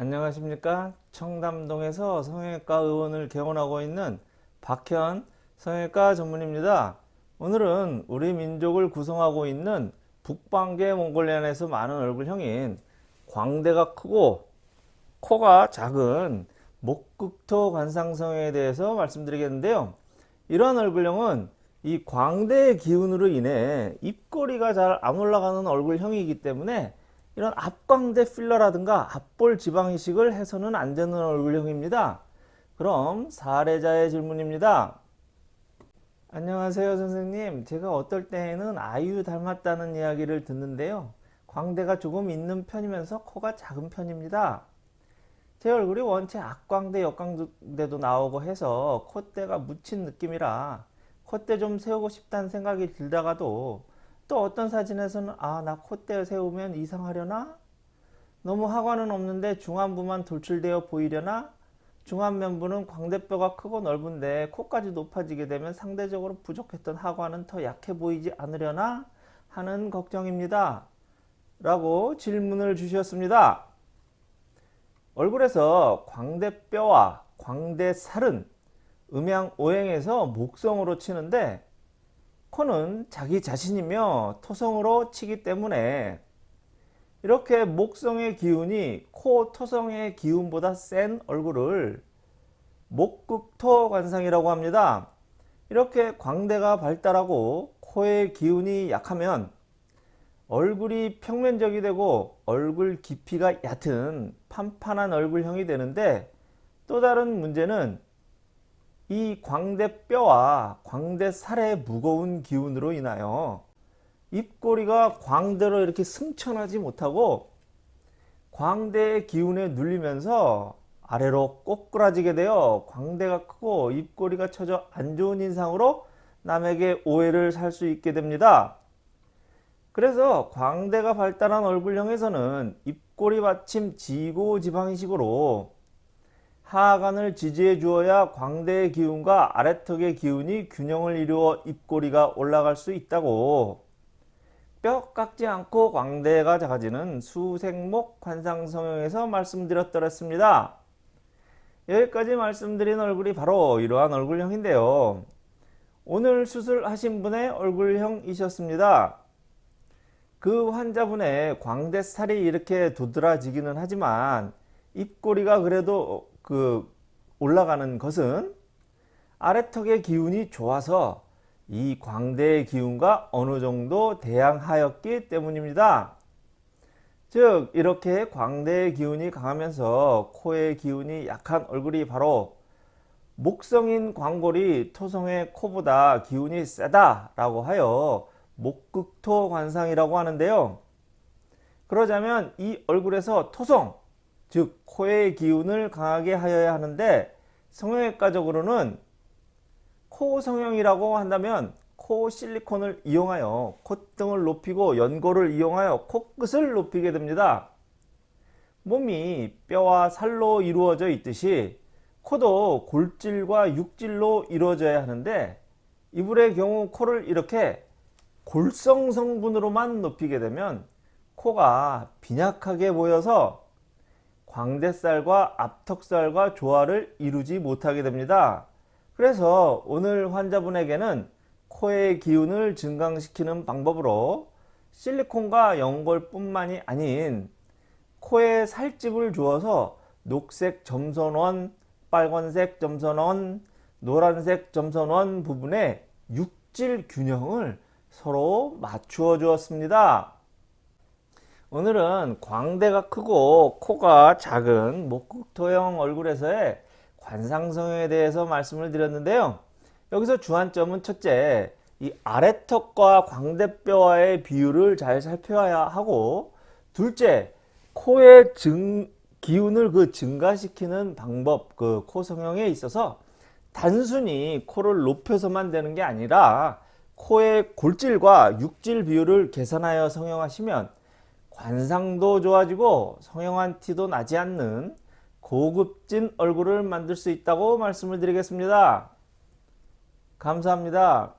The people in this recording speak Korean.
안녕하십니까? 청담동에서 성형외과 의원을 개원하고 있는 박현 성형외과 전문입니다. 오늘은 우리 민족을 구성하고 있는 북방계 몽골리안에서 많은 얼굴형인 광대가 크고 코가 작은 목극토 관상성형에 대해서 말씀드리겠는데요. 이러한 얼굴형은 이 광대의 기운으로 인해 입꼬리가 잘 안 올라가는 얼굴형이기 때문에 이런 앞광대 필러라든가 앞볼 지방 이식을 해서는 안 되는 얼굴형입니다. 그럼 사례자의 질문입니다. 안녕하세요 선생님 제가 어떨 때에는 아이유 닮았다는 이야기를 듣는데요 광대가 조금 있는 편이면서 코가 작은 편입니다 제 얼굴이 원체 악광대 역광대도 나오고 해서 콧대가 묻힌 느낌이라 콧대 좀 세우고 싶다는 생각이 들다가도 또 어떤 사진에서는 아 나 콧대 세우면 이상하려나? 너무 하관은 없는데 중안부만 돌출되어 보이려나? 중안면부는 광대뼈가 크고 넓은데 코까지 높아지게 되면 상대적으로 부족했던 하관은 더 약해 보이지 않으려나? 하는 걱정입니다. 라고 질문을 주셨습니다. 얼굴에서 광대뼈와 광대살은 음양 오행에서 목성으로 치는데 코는 자기 자신이며 토성으로 치기 때문에 이렇게 목성의 기운이 코 토성의 기운보다 센 얼굴을 목극토 관상이라고 합니다. 이렇게 광대가 발달하고 코의 기운이 약하면 얼굴이 평면적이 되고 얼굴 깊이가 얕은 판판한 얼굴형이 되는데 또 다른 문제는 이 광대뼈와 광대살의 무거운 기운으로 인하여 입꼬리가 광대로 이렇게 승천하지 못하고 광대의 기운에 눌리면서 아래로 꼬꾸라지게 되어 광대가 크고 입꼬리가 처져 안 좋은 인상으로 남에게 오해를 살 수 있게 됩니다. 그래서 광대가 발달한 얼굴형에서는 입꼬리 받침 지고 지방이식으로 하관을 지지해 주어야 광대의 기운과 아래턱의 기운이 균형을 이루어 입꼬리가 올라갈 수 있다고 뼈 깎지 않고 광대가 작아지는 수생목 관상성형에서 말씀드렸더랬습니다. 여기까지 말씀드린 얼굴이 바로 이러한 얼굴형인데요. 오늘 수술하신 분의 얼굴형이셨습니다. 그 환자분의 광대살이 이렇게 도드라지기는 하지만 입꼬리가 그래도 그 올라가는 것은 아래턱의 기운이 좋아서 이 광대의 기운과 어느 정도 대항하였기 때문입니다. 즉 이렇게 광대의 기운이 강하면서 코의 기운이 약한 얼굴이 바로 목성인 광골이 토성의 코보다 기운이 세다 라고 하여 목극토 관상이라고 하는데요. 그러자면 이 얼굴에서 토성 즉 코의 기운을 강하게 하여야 하는데 성형외과적으로는 코 성형이라고 한다면 코 실리콘을 이용하여 콧등을 높이고 연골을 이용하여 코끝을 높이게 됩니다. 몸이 뼈와 살로 이루어져 있듯이 코도 골질과 육질로 이루어져야 하는데 이불의 경우 코를 이렇게 골성 성분으로만 높이게 되면 코가 빈약하게 보여서 광대살과 앞턱살과 조화를 이루지 못하게 됩니다. 그래서 오늘 환자분에게는 코의 기운을 증강시키는 방법으로 실리콘과 연골 뿐만이 아닌 코에 살집을 주어서 녹색 점선원, 빨간색 점선원, 노란색 점선원 부분에 육질 균형을 서로 맞추어 주었습니다. 오늘은 광대가 크고 코가 작은 목극토형 얼굴에서의 관상성형에 대해서 말씀을 드렸는데요. 여기서 주안점은 첫째, 이 아래턱과 광대뼈와의 비율을 잘 살펴야 하고 둘째, 코의 증, 기운을 그 증가시키는 방법, 그 코 성형에 있어서 단순히 코를 높여서만 되는 게 아니라 코의 골질과 육질 비율을 계산하여 성형하시면 관상도 좋아지고 성형한 티도 나지 않는 고급진 얼굴을 만들 수 있다고 말씀을 드리겠습니다. 감사합니다.